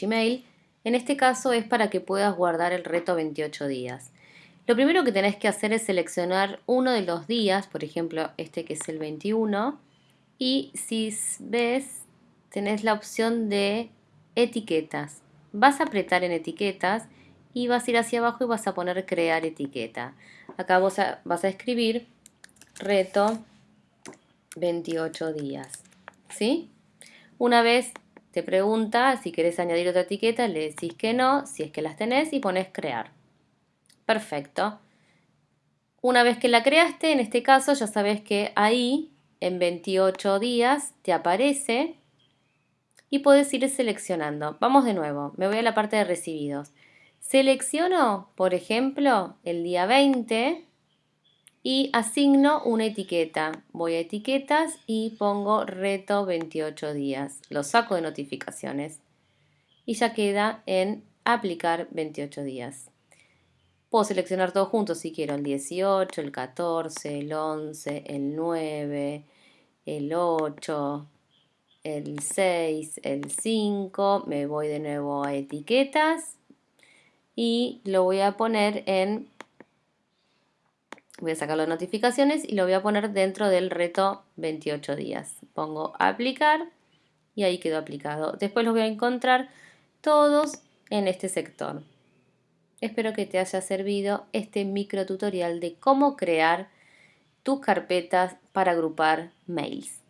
Gmail. En este caso es para que puedas guardar el reto 28 días. Lo primero que tenés que hacer es seleccionar uno de los días, por ejemplo este que es el 21, y si ves tenés la opción de etiquetas. Vas a apretar en etiquetas y vas a ir hacia abajo y vas a poner crear etiqueta. Acá vos vas a escribir reto 28 días. ¿Sí? Una vez te pregunta si querés añadir otra etiqueta, le decís que no, si es que las tenés y pones crear. Perfecto. Una vez que la creaste, en este caso ya sabes que ahí en 28 días te aparece y puedes ir seleccionando. Vamos de nuevo, me voy a la parte de recibidos. Selecciono, por ejemplo, el día 20 y asigno una etiqueta. Voy a etiquetas y pongo reto 28 días. Lo saco de notificaciones y ya queda en aplicar 28 días. Puedo seleccionar todo junto si quiero, el 18, el 14, el 11, el 9, el 8, el 6, el 5, me voy de nuevo a etiquetas y lo voy a poner en, voy a sacar las notificaciones y lo voy a poner dentro del reto 28 días. Pongo aplicar y ahí quedó aplicado. Después los voy a encontrar todos en este sector. Espero que te haya servido este micro tutorial de cómo crear tus carpetas para agrupar mails.